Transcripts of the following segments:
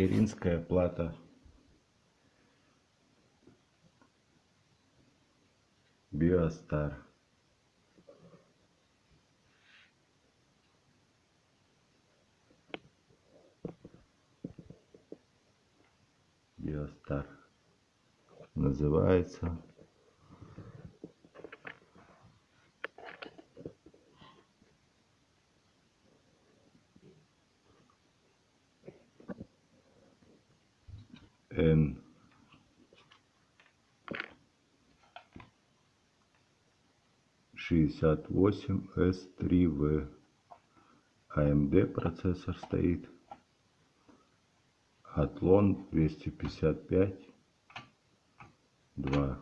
материнская плата Биостар. Биостар называется. Н шестьдесят восемь С три В AMD процессор стоит. Атлон 255 2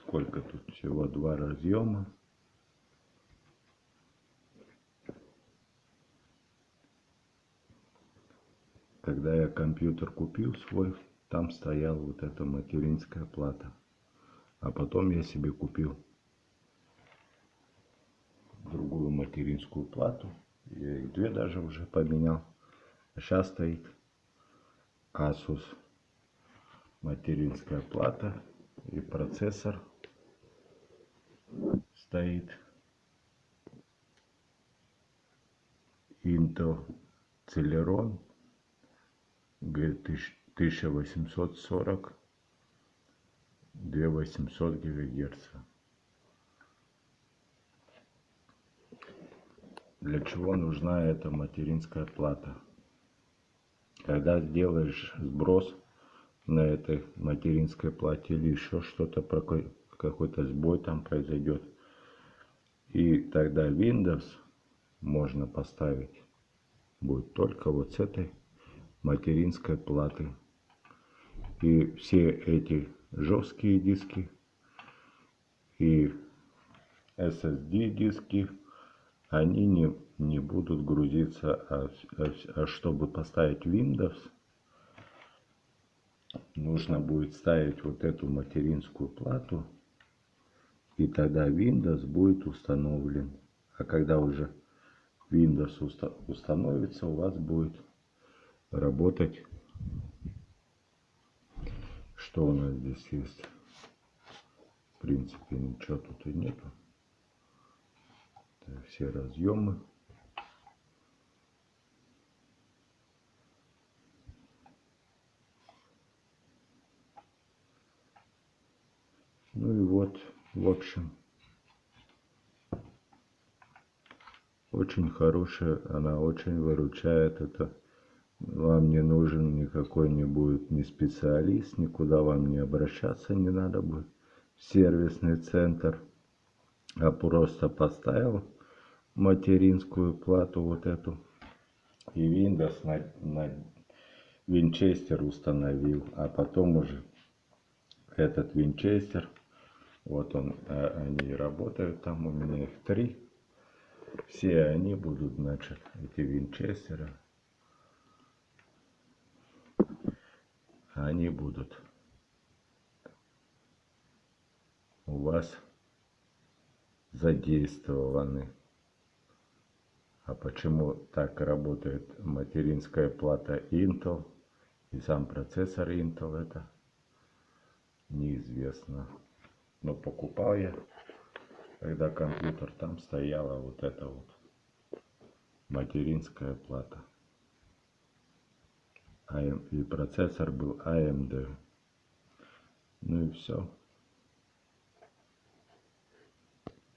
сколько тут всего? Два разъема когда я компьютер купил свой там стояла вот эта материнская плата а потом я себе купил другую материнскую плату. Я их две даже уже поменял. Сейчас стоит Asus материнская плата и процессор стоит Intel Celeron G1840 2800 ГГц. для чего нужна эта материнская плата. Когда сделаешь сброс на этой материнской плате или еще что-то, какой-то сбой там произойдет, и тогда Windows можно поставить будет только вот с этой материнской платы. И все эти жесткие диски и SSD диски они не, не будут грузиться, а, а, а чтобы поставить Windows, нужно будет ставить вот эту материнскую плату, и тогда Windows будет установлен. А когда уже Windows уста установится, у вас будет работать, что у нас здесь есть. В принципе, ничего тут и нету все разъемы. Ну и вот, в общем, очень хорошая, она очень выручает. Это вам не нужен никакой не будет ни специалист, никуда вам не обращаться не надо будет. Сервисный центр, а просто поставил материнскую плату вот эту. И Windows на, на Винчестер установил. А потом уже этот Винчестер, вот он, а, они работают там, у меня их три. Все они будут, значит, эти Винчестеры. Они будут у вас задействованы. А почему так работает материнская плата Intel и сам процессор Intel, это неизвестно. Но покупал я, когда компьютер, там стояла вот эта вот материнская плата. И процессор был AMD. Ну и все.